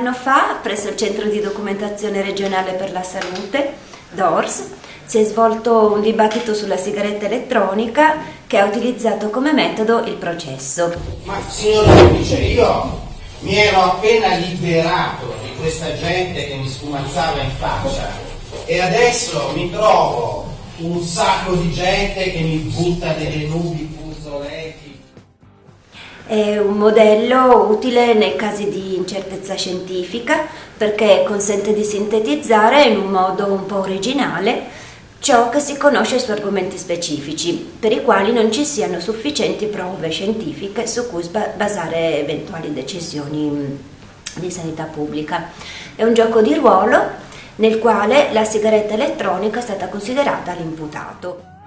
anno fa, presso il Centro di Documentazione Regionale per la Salute, DORS, si è svolto un dibattito sulla sigaretta elettronica che ha utilizzato come metodo il processo. Ma signor giudice, io mi ero appena liberato di questa gente che mi sfumazzava in faccia e adesso mi trovo un sacco di gente che mi butta delle nubi. È un modello utile nei casi di incertezza scientifica perché consente di sintetizzare in un modo un po' originale ciò che si conosce su argomenti specifici, per i quali non ci siano sufficienti prove scientifiche su cui basare eventuali decisioni di sanità pubblica. È un gioco di ruolo nel quale la sigaretta elettronica è stata considerata l'imputato.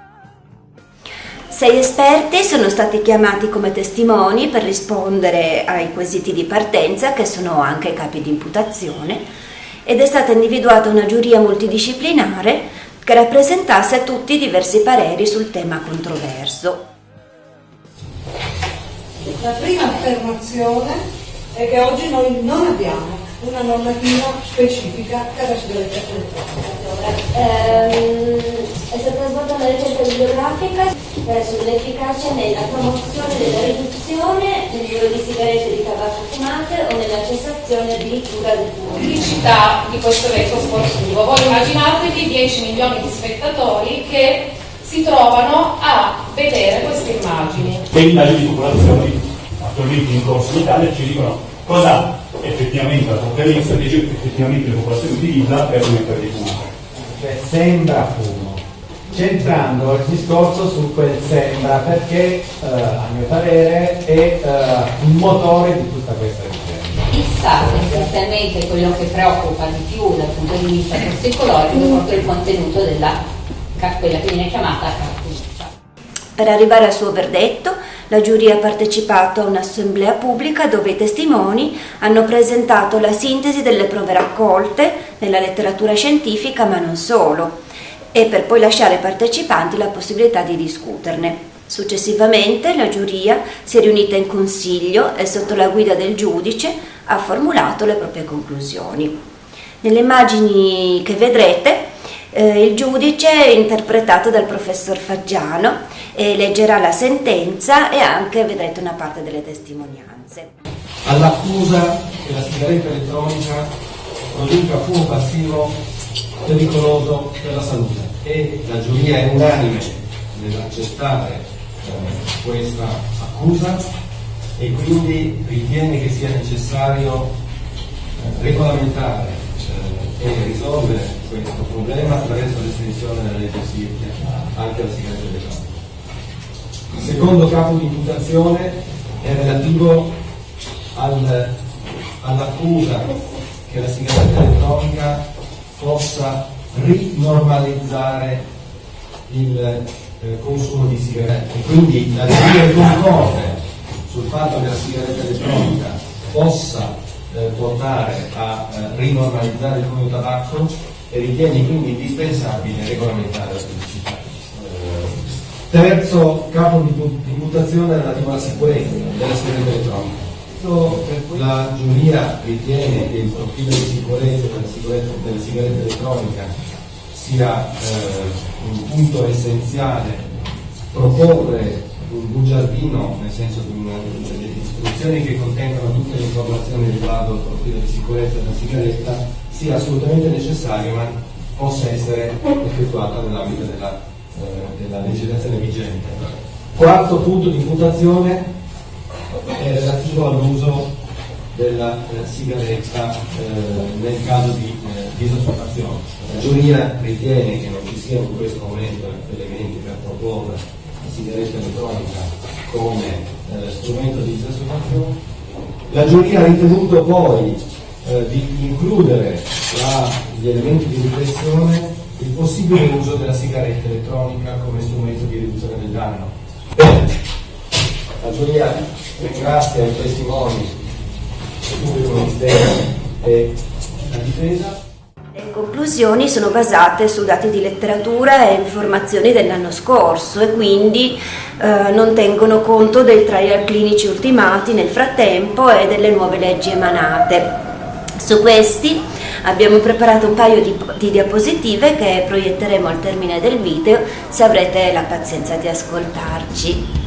Sei esperti sono stati chiamati come testimoni per rispondere ai quesiti di partenza, che sono anche capi di imputazione, ed è stata individuata una giuria multidisciplinare che rappresentasse tutti i diversi pareri sul tema controverso. La prima affermazione è che oggi noi non abbiamo una normativa specifica per la sigaretta elettronica. Ehm, è stata svolta una ricerca bibliografica eh, sull'efficacia nella promozione della riduzione dell'uso di sigarette di tabacco fumate o nella cessazione addirittura del fumo. Pubblicità di questo evento sportivo. Voi immaginatevi 10 milioni di spettatori che si trovano a vedere queste immagini. Le indagini di popolazioni attualmente in corso in Italia ci dicono cosa effettivamente la conferenza dice che effettivamente la popolazione utilizza per smettere di fumare. Cioè sembra fumo, centrando il discorso su quel sembra perché eh, a mio parere è eh, il motore di tutta questa vicenda. Il SAT essenzialmente quello che preoccupa di più dal punto di vista tossicologico è proprio il contenuto della quella che viene chiamata cartuccia. Per arrivare al suo verdetto, la giuria ha partecipato a un'assemblea pubblica dove i testimoni hanno presentato la sintesi delle prove raccolte nella letteratura scientifica, ma non solo, e per poi lasciare ai partecipanti la possibilità di discuterne. Successivamente la giuria si è riunita in consiglio e sotto la guida del giudice ha formulato le proprie conclusioni. Nelle immagini che vedrete eh, il giudice è interpretato dal professor Faggiano e leggerà la sentenza e anche vedrete una parte delle testimonianze. All'accusa che la sigaretta elettronica produca fumo passivo pericoloso per la salute e la giuria è unanime nell'accettare eh, questa accusa e quindi ritiene che sia necessario eh, regolamentare eh, e risolvere questo problema attraverso l'estensione della legge SIRCHIA anche alla sigaretta elettronica. Il secondo capo di imputazione è relativo al, all'accusa che la sigaretta elettronica possa rinormalizzare il eh, consumo di sigarette. Quindi la teoria concorde sul fatto che la sigaretta elettronica possa eh, portare a eh, rinormalizzare il consumo di tabacco e ritiene quindi indispensabile regolamentare la pubblicità. Eh, terzo capo di imputazione relativo alla sicurezza della sigaretta elettronica la giuria ritiene che il profilo di sicurezza della, della sigaretta elettronica sia eh, un punto essenziale, proporre un bugiardino, nel senso di una, delle istruzioni che contengono tutte le informazioni riguardo al profilo di sicurezza della sigaretta, sia assolutamente necessario, ma possa essere effettuata nell'ambito della, eh, della legislazione vigente. Quarto punto di imputazione è relativo all'uso della eh, sigaretta eh, nel caso di eh, disoccupazione. La giuria ritiene che non ci siano in questo momento elementi per proporre la sigaretta elettronica come eh, strumento di disoccupazione. La giuria ha ritenuto poi di includere tra gli elementi di riflessione il possibile uso della sigaretta elettronica come strumento di riduzione del danno. La giuria ringrazia i testimoni, il pubblico ministero e la difesa. Le conclusioni sono basate su dati di letteratura e informazioni dell'anno scorso e quindi eh, non tengono conto dei trial clinici ultimati nel frattempo e delle nuove leggi emanate. Su questi abbiamo preparato un paio di, di, diapositive che proietteremo al termine del video se avrete la pazienza di ascoltarci.